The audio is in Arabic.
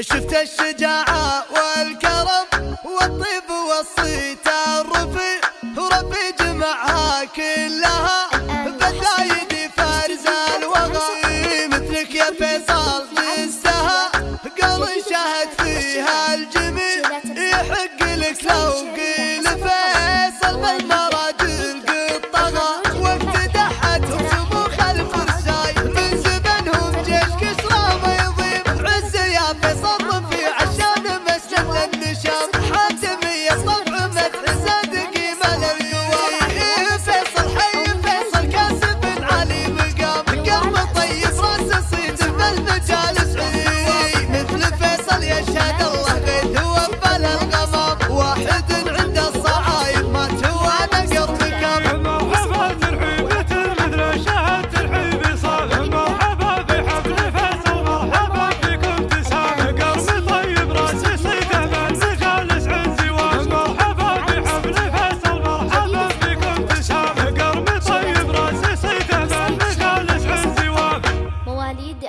شفت الشجاعة والكرم والطيب والصيت رفي ربي جمعها كلها. بثايد فارز الوغى مثلك يا فيصل لسها قال شهد فيها الجميل يحق لك لو قلت Christian